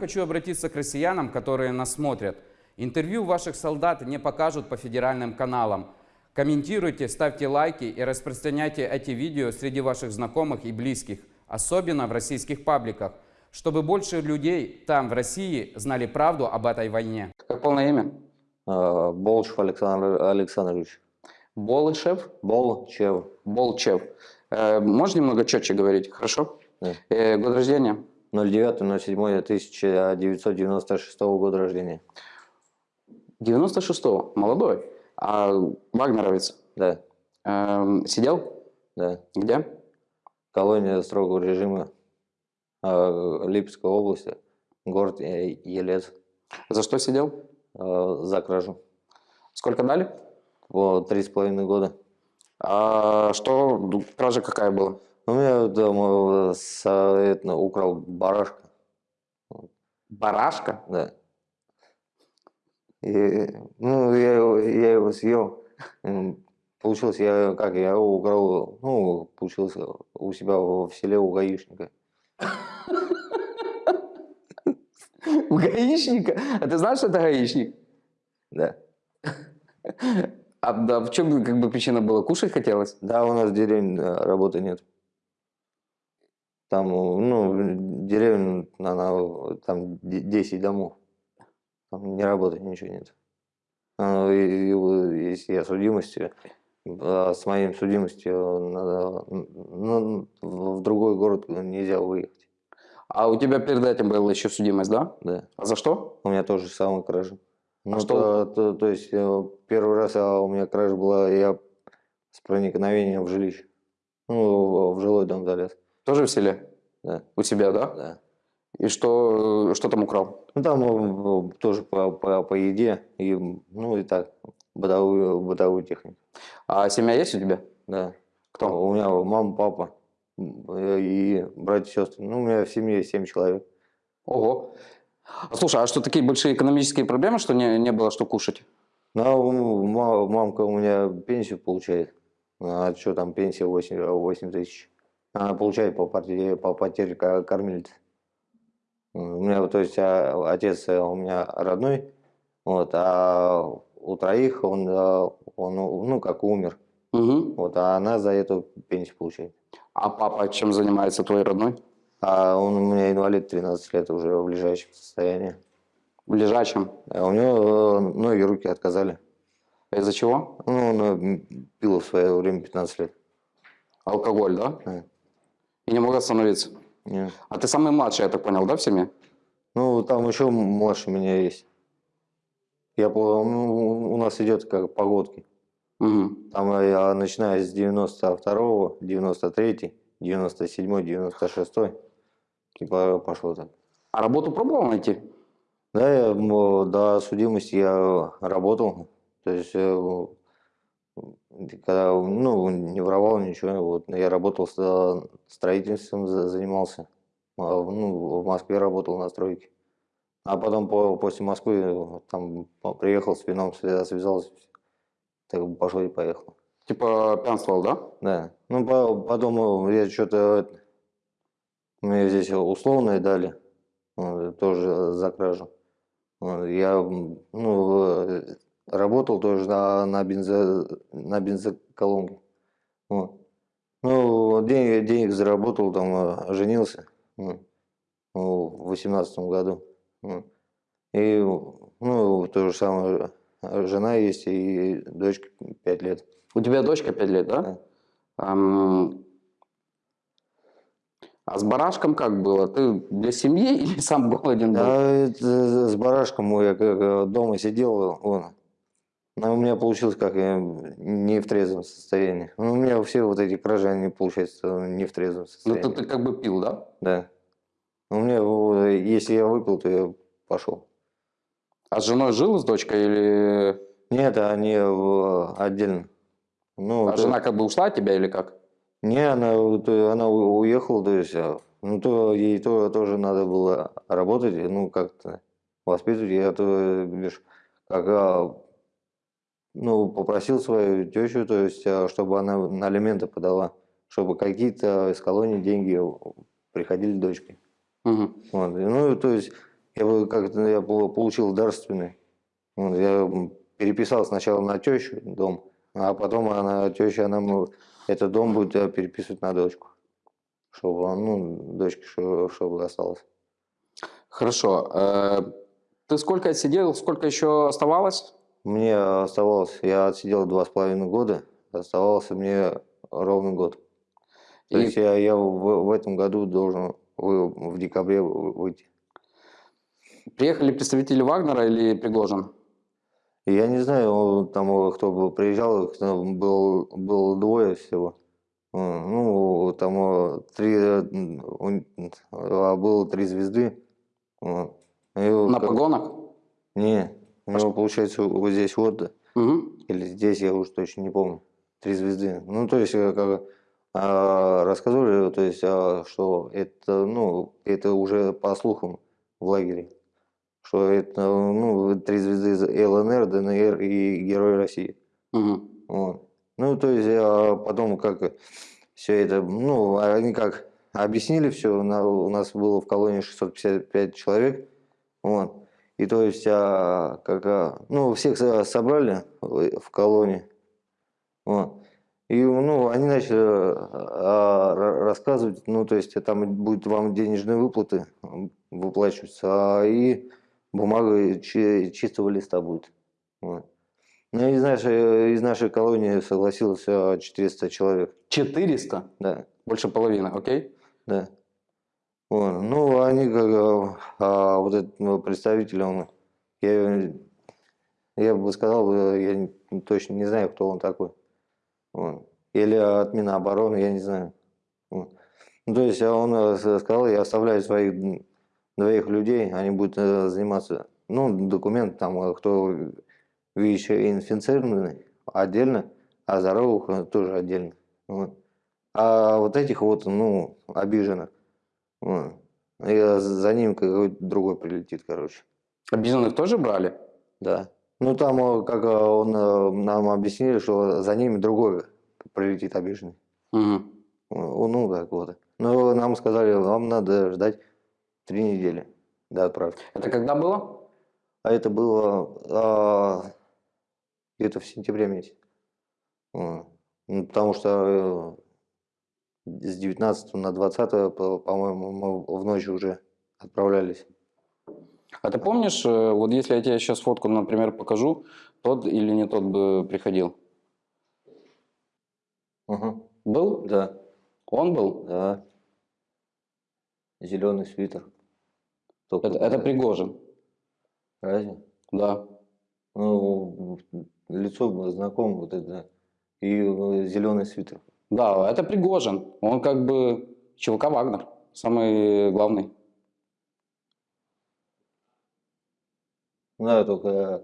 Хочу обратиться к россиянам, которые нас смотрят. Интервью ваших солдат не покажут по федеральным каналам. Комментируйте, ставьте лайки и распространяйте эти видео среди ваших знакомых и близких, особенно в российских пабликах, чтобы больше людей там, в России, знали правду об этой войне. Как полное имя? А, Болшев Александр Александрович. Болышев? Болчев. Болчев. Э, можешь немного четче говорить, хорошо? Да. Э, год рождения? 09.07.1996 года рождения. 96-го. Молодой. А вагнеровец? Да, Эм, сидел? да. Где? Колония строгого режима а, Липецкой области, город Е- Елец. За что сидел? А, За кражу. Сколько дали? Три с половиной года. А что, кража какая была? У меня дома с, это, украл барашка. Барашка? Да. И, ну, я его, я его съел. Получилось, я как, я его украл, ну, получилось у себя в в селе у гаишника. У гаишника? А ты знаешь, что это гаишник? Да. А да, в чем как бы причина была? Кушать хотелось? Да, у нас в деревне работы нет. Там, ну, деревня, она, там де- 10 домов. Там не работает, ничего нет. А, Если я судимости, а с моим судимостью надо, ну, в другой город нельзя выехать. А у тебя перед этим была еще судимость, да? Да. А за что? У меня тоже самая кража. Ну, что? то, то, то есть э, первый раз а, у меня кража была, я с проникновением в жилище. Ну, в жилой дом залез. Тоже в селе? Да. У тебя, да? Да. И что, что там украл? Ну, там э, тоже по, по, по еде, и, ну, и так, бытовую, бытовую технику. А семья есть у тебя? Да. Кто? У меня мама, папа э, и братья, сестры. Ну, у меня в семье 7 человек. Ого. Слушай, а что такие большие экономические проблемы, что не, не было что кушать? Ну, а мамка у меня пенсию получает. А что там пенсия 8, 8 тысяч? Она получает по, потере, по потере ко- кормилицы. М, У меня, то есть, а, отец э, у меня родной, вот, а у троих он, э, он, ну, как умер. Угу. Вот, а она за эту пенсию получает. А папа чем занимается, твой родной? А он у меня инвалид 13 лет уже в лежачем состоянии. В лежачем. А у него э, ноги, руки отказали. Из-за чего? Ну, он э, пил в свое время 15 лет. Алкоголь, да? Да. И не мог остановиться. Не. А ты самый младший, я так понял, да, в семье? Ну, там еще младше меня есть. Я, ну, у нас идет как погодки. Угу. Там я начинаю с 92-го, 93-й, 97-й, 96-й. Типа пошло так. А работу пробовал найти? Да, я, до судимости я работал. То есть, э, когда, ну, не воровал ничего, вот, я работал с э, строительством, за- занимался. А, Ну, в Москве работал на стройке. А потом по, после Москвы э, там приехал с вином, свя- связался, так пошел и поехал. Типа пьянствовал, да? Да. Ну, по- потом э, я что-то... Мне здесь условное дали, тоже за кражу. Я, ну, работал тоже на, на, бензо, на бензоколонке. Вот. Ну, денег, денег заработал, там, э, женился ну, в восемнадцатом году. И, ну, то же самое, жена есть и дочка 5 лет. У тебя дочка 5 лет, да? Да. Ам, А с барашком как было? Ты для семьи или сам голоден был? Да, это с барашком я как дома сидел, он. Но у меня получилось как я не в трезвом состоянии. Ну, у меня все вот эти кражи, они получаются не в трезвом Ну, состоянии. ты, ты как бы пил, да? Да. У меня, если я выпил, то я пошел. А с женой жил с дочкой или... Нет, они в- отдельно. Ну, А то- жена как бы ушла от тебя или как? Не, она, то- она уехала, то есть, а, ну, то ей то, тоже надо было работать, ну, как-то воспитывать. Я то, видишь, как, а, ну, попросил свою тещу, то есть, а, чтобы она на алименты подала, чтобы какие-то из колонии деньги приходили дочке. Мгм. Вот. Ну, то есть, я как-то я получил дарственный. Вот, я переписал сначала на тещу дом, а потом она, теща, она этот дом будет переписывать на дочку. Чтобы, ну, дочке, чтобы, чтобы осталось. Хорошо. Э, Ты сколько отсидел, сколько еще оставалось? Мне оставалось, я отсидел два с половиной года, оставался мне ровно год. То И- есть я, я в, в этом году должен вы- в декабре вы- выйти. Приехали представители Вагнера или Пригожин? Я не знаю, там кто бы приезжал, там был, было двое всего. Э, Ну, там э, три, э, а было три звезды. И На как- погонах? Не, у него получается вот здесь вот, Мгм. или здесь, я уже точно не помню. Три звезды. Ну, то есть, э, как а, рассказывали, то есть, а, что это, ну, это уже по слухам в лагере. Что это, ну, три звезды ЛНР, ДНР и Герой России. Мгм. Вот. Ну, то есть, а потом как все это, ну, они как объяснили все, у нас было в колонии 655 человек, вот. И то есть, а, как, а, ну, всех со- собрали в колонии, вот. И, ну, они начали а, ра- рассказывать, ну, то есть, там будут вам денежные выплаты выплачиваться, а и бумага чи- чистого листа будет. Вот. Ну, из нашей, из нашей колонии согласилось а, 400 человек, 400? да, Больше половины, окей? да. Вот. Ну, они как, а, а, вот этот ну, представитель, он, я, я бы сказал, э, я точно не знаю, кто он такой. Вот. Или от Минобороны, я не знаю. Вот. Ну, то есть а он э, сказал, я оставляю своих двоих людей, они будут э, заниматься, ну, документ там, э, кто ВИЧ-инфицированный отдельно, а здоровых э, тоже отдельно. Вот. А вот этих вот, ну, обиженных, вот, и за ним какой-то другой прилетит, короче. Обиженных тоже брали? Да. Ну, там, э, как э, он, э, нам объяснили, что за ними другой прилетит обиженный. Мгм. Ну, ну, так вот. Но нам сказали, вам надо ждать три недели до отправки. Это когда было? А это было а, где-то в сентябре месяце. Ну, потому что с 19 на 20, по- по-моему, мы в ночь уже отправлялись. А ты помнишь, э, вот если я тебе сейчас фотку, например, покажу, тот или не тот бы приходил? Мгм. Был? Да, Он был? да. Зеленый свитер. Только Это, это Пригожин. Разве? Да. Ну, лицо было знакомо вот это. И зеленый свитер. Да, это Пригожин. Он как бы ЧВК Вагнер. Самый главный. Да, только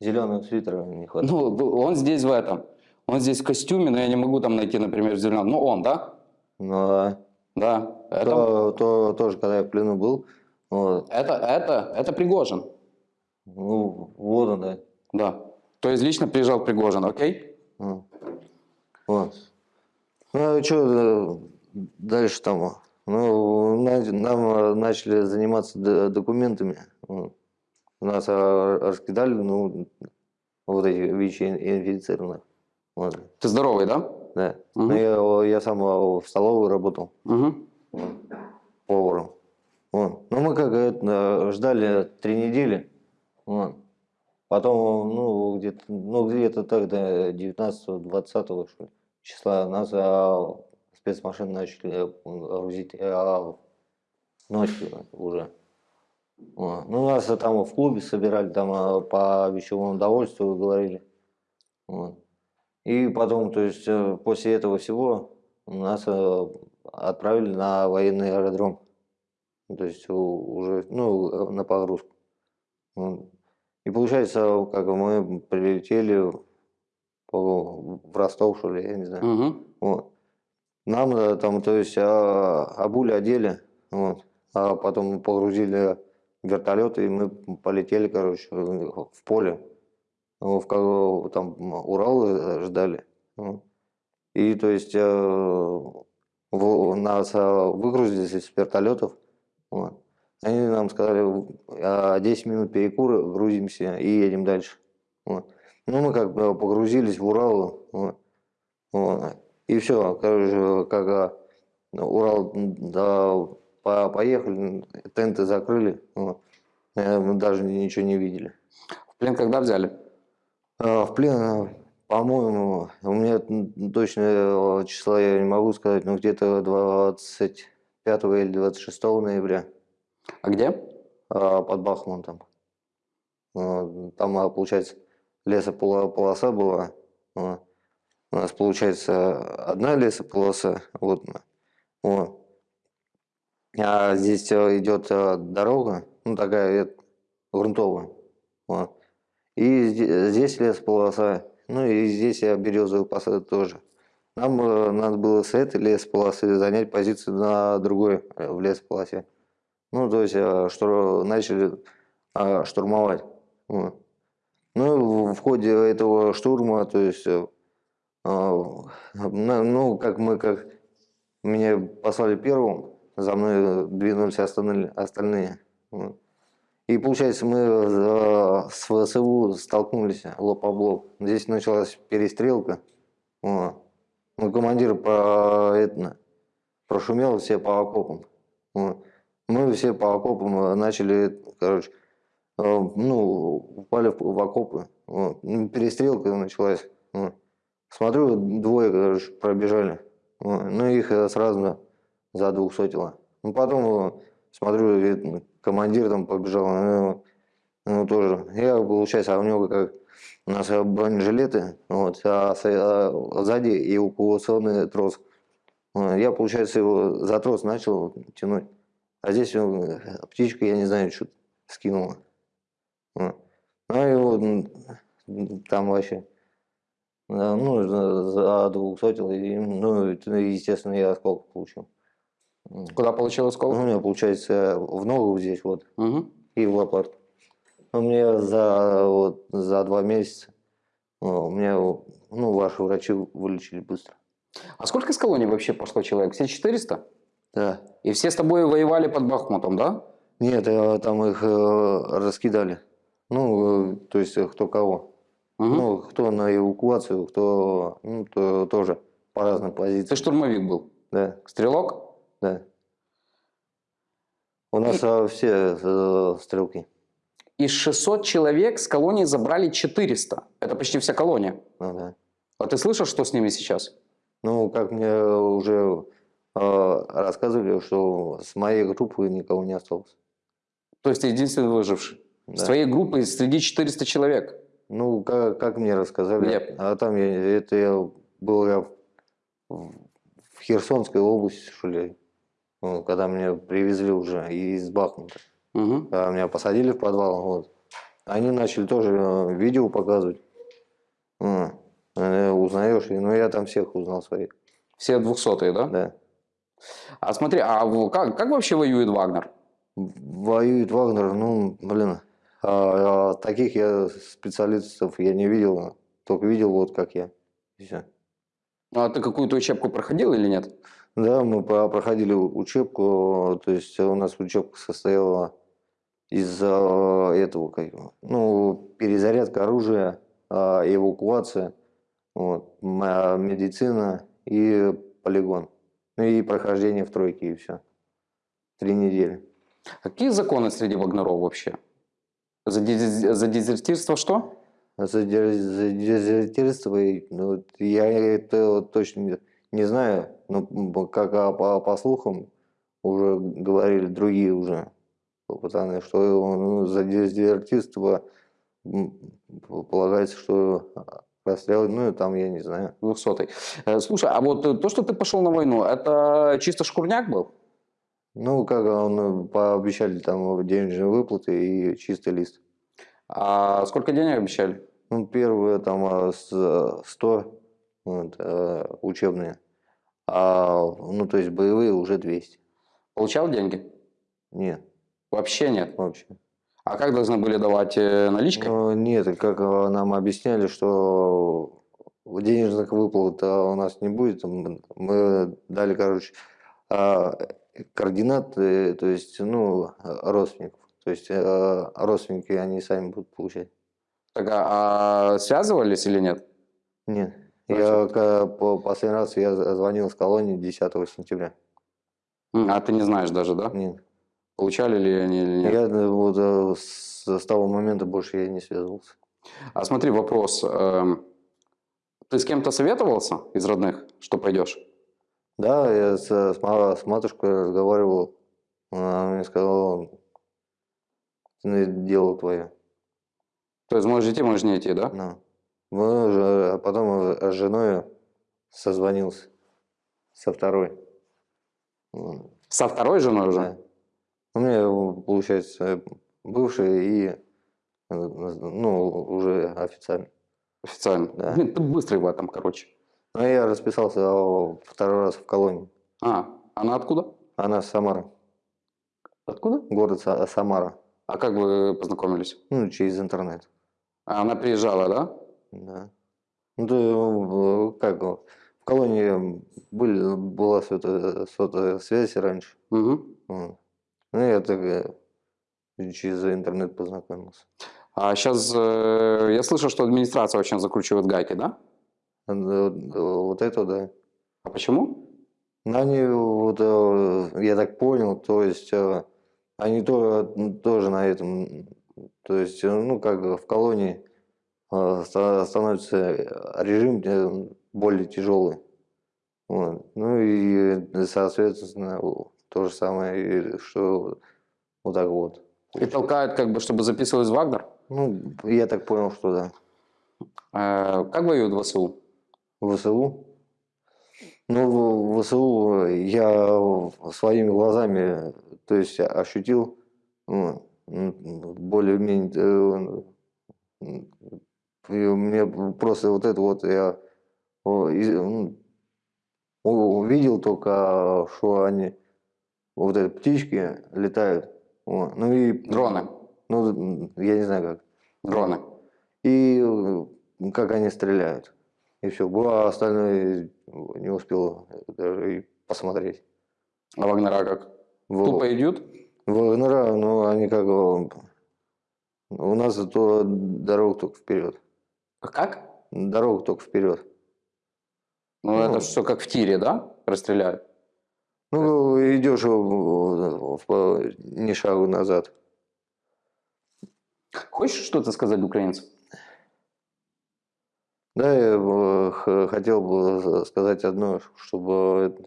зеленого свитера не хватает. Ну, он здесь в этом. Он здесь в костюме, но я не могу там найти, например, зеленого. Ну, он, да? Ну, а Да. Это, то, то- тоже, когда я в плену был, вот, это, это, это Пригожин. ну, вот он, да. Да. То есть лично приезжал Пригожин, окей? Ну, Вот. Ну, а что дальше там? Ну, на- нам э, начали заниматься документами. Нас э, раскидали, ну, вот эти ВИЧ-инфицированных. Вот, Ты здоровый, да? да. Мгм. Ну, я, я сам э, в столовой работал. Угу. поваром. Вот. Ну, мы как это, ждали три недели. Вот. Потом, ну, где-то, ну, где-то тогда, 19-20 что ли, числа нас а, спецмашины начали грузить а, ночью уже. Вот. Ну, нас там в клубе собирали, там а, по вещевому удовольствию говорили. Вот. И потом, то есть, э, после этого всего нас э, отправили на военный аэродром. Ну, То есть уже, ну, э, на погрузку. Вот. И получается, как мы прилетели по- в Ростов, что ли, я не знаю. Угу. Вот. Нам э, там, то есть, а, обули одели, вот, а потом погрузили вертолеты, и мы полетели, короче, в поле. В, там Урал э, ждали. вот. И, то есть, э, в- нас выгрузили из вертолетов, вот. Они нам сказали, «А, 10 минут перекура, грузимся и едем дальше. Вот. Ну, мы как бы погрузились в Урал, вот. Вот. и все, короче, как Урал, да, по- поехали, тенты закрыли, вот. Э, мы даже ничего не видели. В плен когда взяли? А, В плен, а, по-моему, у меня м, точно числа я не могу сказать, но где-то 25 или 26 ноября А где? под Бахмутом. Там, получается, лесополоса была. а. У нас, получается, одна лесополоса, вот, вот. А здесь а, идет а, дорога, ну, такая э, грунтовая. Вот. И зде- здесь лесополоса, ну и здесь я березовый посад тоже. Нам э, надо было с этой лесополосы занять позицию на другой э, в лесополосе. Ну, то есть э, штур- начали э, штурмовать. Вот. Ну, в- ходе этого штурма, то есть, э, на- ну, как мы, как меня послали первым, за мной двинулись остальные. остальные. И получается, мы э, с ВСУ столкнулись лоб об лоб. Здесь началась перестрелка. Ну, командир по, это, прошумел все по окопам. Мы все по окопам э, начали, короче, ну, упали в, окопы. Вот. Ну, Перестрелка началась. Вот. Смотрю, двое, короче, пробежали. Вот. Ну, их э, сразу за двухсотило. Ну, потом э, смотрю, командир там побежал, ну, ну, тоже. Я, получается, у него как у нас э, бронежилеты, вот, а, а сзади эвакуационный трос. Я, получается, его за трос начал тянуть. А здесь э, птичка, я не знаю, что скинула. Вот. Ну, и вот там вообще, да, ну, за- двухсотил, и, ну, естественно, я осколок получил. Куда получил Ну, осколок? у меня, получается, в ногу здесь вот Мгм. и в лопатку. У меня за, вот, за два месяца о, у меня, ну, ваши врачи вылечили быстро. А сколько из колонии вообще пошло человек? Все 400? Да. И все с тобой воевали под Бахмутом, да? Нет, э, там их э, раскидали. Ну, э, то есть э, кто кого. Мгм. Ну, кто на эвакуацию, кто ну, то, тоже по разным Ты позициям. штурмовик был? Да, Стрелок? да. У нас э, все стрелки. Из 600 человек с колонии забрали 400. Это почти вся колония. Ну, да. А ты слышал, что с ними сейчас? Ну, как мне уже э, рассказывали, что с моей группы никого не осталось. То есть ты единственный выживший. С Да. твоей группы среди 400 человек. Ну, как, как мне рассказали, Где? а там я, это я был я в, в Херсонской области, что ли, ну, когда меня привезли уже из Бахмута. Мгм. Когда меня посадили в подвал, вот. Они начали тоже э, видео показывать. Э, узнаешь, ну я там всех узнал своих, Все 200 да? да. А смотри, а как, как вообще воюет Вагнер? Воюет Вагнер, ну, блин, а, а таких я специалистов я не видел, только видел вот как я. И всё. А ты какую-то учебку проходил или нет? Да, мы проходили учебку, то есть у нас учебка состояла из а, этого, как ну, перезарядка оружия, эвакуация, вот, медицина и полигон. Ну и прохождение в тройке, и все. Три недели. Какие законы среди вагнеров вообще? За, диз- за дезертирство что? За дез- за дезертирство, ну, я это точно не, знаю, но как а, по, по слухам уже говорили другие уже пацаны, что ну, за дезертирство полагается, что расстрел, ну там я не знаю. 200 Э, Слушай, а вот то, что ты пошел на войну, это чисто шкурняк был? Ну, как он, э, пообещали там денежные выплаты и чистый лист. А сколько денег обещали? Ну, первые там а, с- э, 100 вот, э, учебные, а, ну, то есть боевые уже 200. Получал деньги? Нет, Вообще нет. вообще. А как должны были давать наличкой? Ну, нет, как нам объясняли, что денежных выплат а, у нас не будет. Мы дали, короче, а, координат, э, то есть, ну, родственников. То есть э, родственники, они сами будут получать. Так, а, а связывались или нет? Нет. Я по последний раз я звонил с колонии 10 сентября. А ты не знаешь даже, да? Нет. Получали ли они или нет? Я э, вот э, с, с того момента больше я не связывался. А смотри, вопрос. эм, Ты с кем-то советовался из родных, что пойдешь? Да, я с, с, ма- с матушкой разговаривал. Она мне сказала, «Ну, дело твое. То есть можешь идти, можешь не идти, да? Да. Мы а потом с женой созвонился. Со второй. Со второй женой уже? Да. У меня, получается, бывший и, э, ну, уже официально. Официально. Да. Блин, ты быстрый в этом, короче. Но я расписался а, второй раз в колонии. А, она откуда? Она с Самары. Откуда? Город Са- Самара. А как вы познакомились? Ну, через интернет. А Она приезжала, да? Да. Ну, да, э, как, э, в колонии были, была сотовая, связь раньше. Угу. Ну, я так э, через интернет познакомился. А сейчас я слышал, что администрация очень закручивает гайки, да? А, э, Вот это, да. А почему? Ну, Они, вот, э, я так понял, то есть э, они то, тоже на этом, то есть, э, ну, как в колонии э, ста- становится режим э, более тяжелый. Вот. Ну и, э, соответственно, то же самое, что вот так вот. И толкают, как бы, чтобы записывались в Вагнер? Ну, я так понял, что да. Э, Как воюют в ВСУ? В ВСУ? Ну, в ВСУ я своими глазами, то есть ощутил ну, более-менее, э, мне просто вот это вот я увидел только, что они, вот эти птички летают, вот. ну и... Дроны. Ну, я не знаю как Дроны. и как они стреляют. И все. А остальное не успел даже и посмотреть. А Вагнера как? В- Тупо идут? Вагнера, ну, они как... э, У нас то дорога только вперед. Как? Дорога только вперед. Ну, Ну. это все как в тире, да? Расстреляют. Ну, идешь в- в- ни шагу назад. Хочешь что-то сказать украинцам? Да, я э, хотел бы сказать одно, чтобы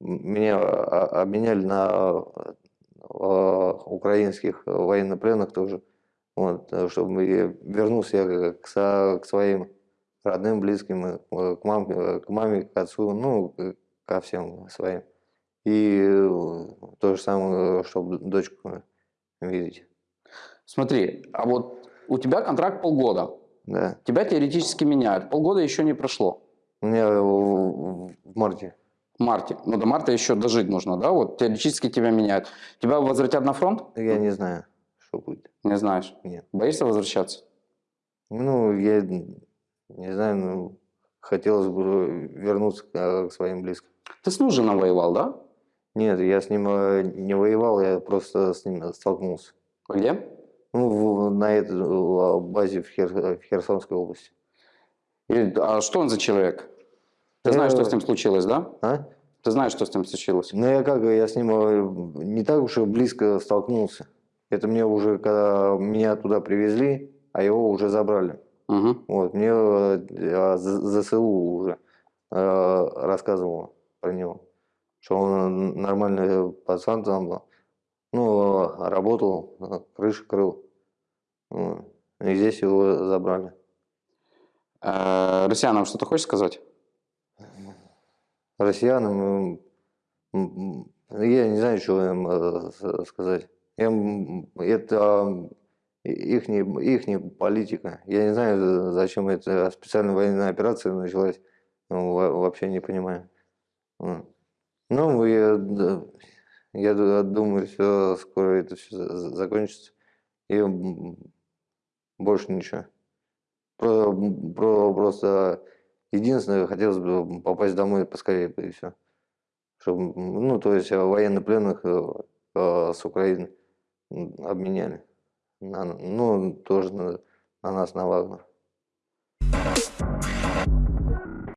меня а- обменяли на э, украинских военнопленных тоже, вот, э, чтобы вернулся я к, своим родным, близким, э, к маме, к маме, к отцу, ну, ко всем своим. И э, то же самое, чтобы дочку видеть. Смотри, а вот у тебя контракт полгода. Да. Тебя теоретически меняют. Полгода еще не прошло. У меня в, марте. В марте. Ну, до марта еще дожить нужно, да? Вот теоретически тебя меняют. Тебя возвратят на фронт? Я не знаю, что будет. Не знаешь. Нет. Боишься возвращаться? Ну, я не знаю, ну, хотелось бы вернуться к, к своим близким. Ты с Нужином воевал, да? Нет, я с ним э, не воевал, я просто с ним столкнулся. Где? Ну, в- на этой э, базе в, Хер- в Херсонской области. И- а что он за человек? Ты Э, знаешь, что с ним случилось, да? А? Ты знаешь, что с ним случилось? Ну, я как, я с ним э, не так уж и близко столкнулся. Это мне уже, когда меня туда привезли, а его уже забрали. Угу. Вот, мне э, З- ЗСУ уже э, рассказывал про него, что он нормальный пацан там был. Ну, э, работал, э, крыши крыл. Вот. И здесь его забрали. Э, россиянам что-то хочешь сказать? Россиянам, я не знаю, что им э, сказать. Им, это их ихняя политика. Я не знаю, за- зачем эта специальная военная операция началась. Ну, во- вообще не понимаю. Ну, я, я ду- думаю, все скоро это все закончится. И больше ничего. Про, про- просто единственное, хотелось бы попасть домой поскорее, и все. Чтобы, ну, то есть э, военнопленных э, э, с Украины обменяли. На- ну, тоже на, на нас, на Вагнер.